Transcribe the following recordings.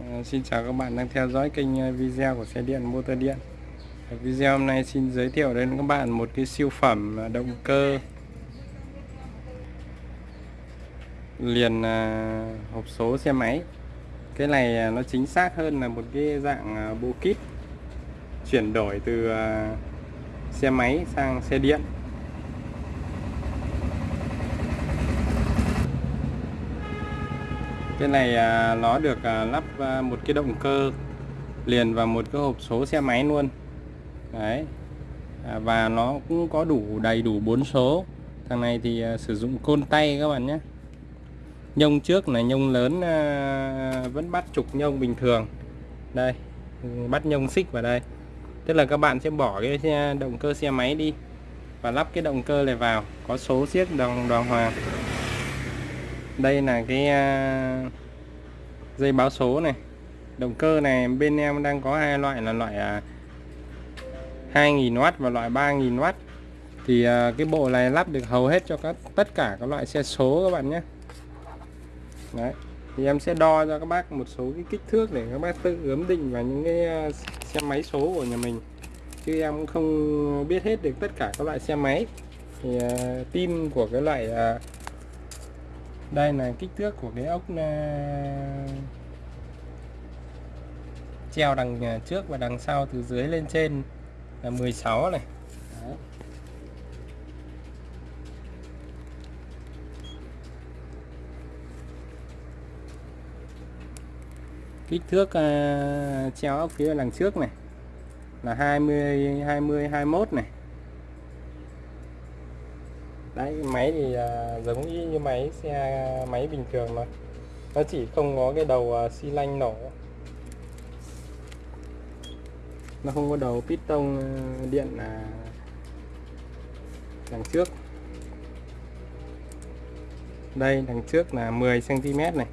À, xin chào các bạn đang theo dõi kênh ờ, video của xe điện motor điện. Ờ, video hôm nay xin giới thiệu đến các bạn một cái siêu phẩm động cơ liền à, hộp số xe máy. Cái này nó chính xác hơn là một cái dạng bộ kit chuyển đổi từ à, xe máy sang xe điện. Cái này à, nó được à, lắp à, một cái động cơ liền vào một cái hộp số xe máy luôn. Đấy. À, và nó cũng có đủ đầy đủ bốn số. Thằng này thì à, sử dụng côn tay các bạn nhé. Nhông trước là nhông lớn à, vẫn bắt trục nhông bình thường. Đây bắt nhông xích vào đây. Tức là các bạn sẽ bỏ cái xe, động cơ xe máy đi và lắp cái động cơ này vào có số siết đồng đoàn hoàng đây là cái à, dây báo số này. Động cơ này bên em đang có hai loại là loại à, 2.000W và loại 3.000W thì à, cái bộ này lắp được hầu hết cho các tất cả các loại xe số các bạn nhé. Đấy thì em sẽ đo cho các bác một số cái kích thước để các bác tự ướm định vào những cái xe máy số của nhà mình. Chứ em cũng không biết hết được tất cả các loại xe máy. Thì uh, pin của cái loại uh, đây là kích thước của cái ốc à, treo đằng à, trước và đằng sau từ dưới lên trên là 16 này Đấy. kích thước uh, treo ốc phía đằng trước này là 20 20 21 này đấy máy thì uh, giống y như máy xe máy bình thường mà. Nó chỉ không có cái đầu uh, xi lanh nổ. Nó không có đầu piston à, điện là đằng trước. Đây đằng trước là 10 cm này.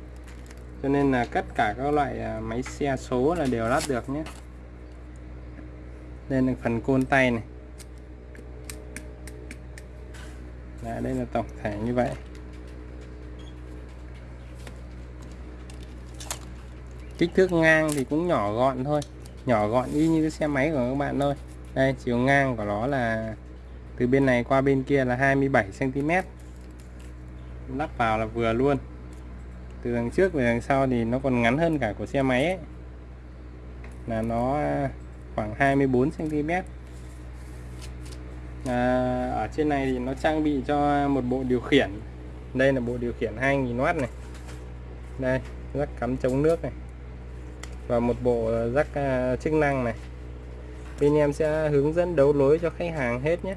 Cho nên là tất cả các loại máy xe số là đều lắp được nhé. Nên là phần côn tay này. Đấy, đây là tổng thể như vậy. Kích thước ngang thì cũng nhỏ gọn thôi. Nhỏ gọn y như cái xe máy của các bạn thôi. Đây chiều ngang của nó là từ bên này qua bên kia là 27 cm lắp vào là vừa luôn. Từ đằng trước về đằng sau thì nó còn ngắn hơn cả của xe máy ấy. là nó khoảng 24 cm à, ở trên này thì nó trang bị cho một bộ điều khiển. Đây là bộ điều khiển 2000W này. Đây rắc cắm chống nước này. Và một bộ rắc uh, chức năng này. Bên em sẽ hướng dẫn đấu lối cho khách hàng hết nhé.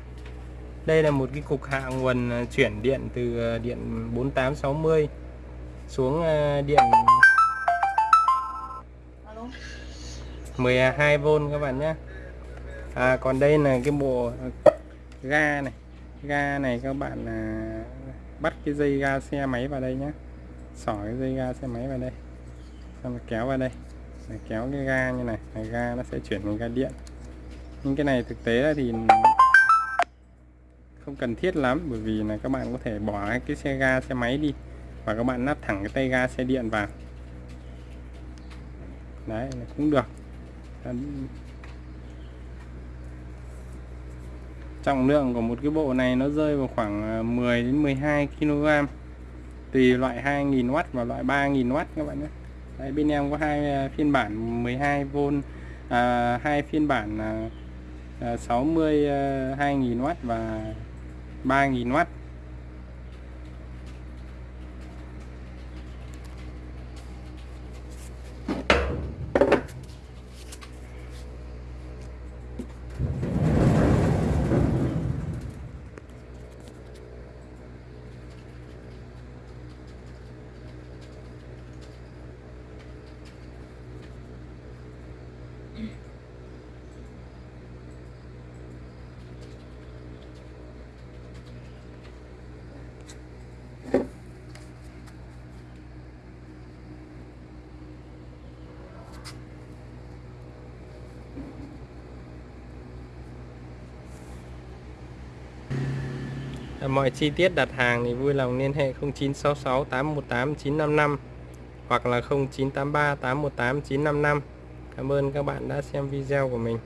Đây là một cái cục hạ nguồn à, chuyển điện từ à, điện 4860 xuống điện 12V các bạn nhé. À, còn đây là cái bộ ga này. Ga này các bạn à, bắt cái dây ga xe máy vào đây nhé sỏ cái dây ga xe máy vào đây. Xong rồi kéo vào đây. Để kéo cái ga như này. Này ga nó sẽ chuyển thành ga điện. Nhưng cái này thực tế thì không cần thiết lắm bởi vì là các bạn có thể bỏ cái xe ga xe máy đi và các bạn nắp thẳng cái tay ga xe điện vào. Đấy cũng được. Trọng lượng của một cái bộ này nó rơi vào khoảng à, 10 đến 12 kg tùy loại 2000W và loại 3000W các bạn nhé. Đấy, bên em có hai à, phiên bản 12V à, hai phiên bản à, 60 à, 2000W à, và 3000W À, mọi chi tiết đặt hàng thì vui lòng liên hệ 0966 818 955 hoặc là 0983 818 955 Cảm ơn các bạn đã xem video của mình.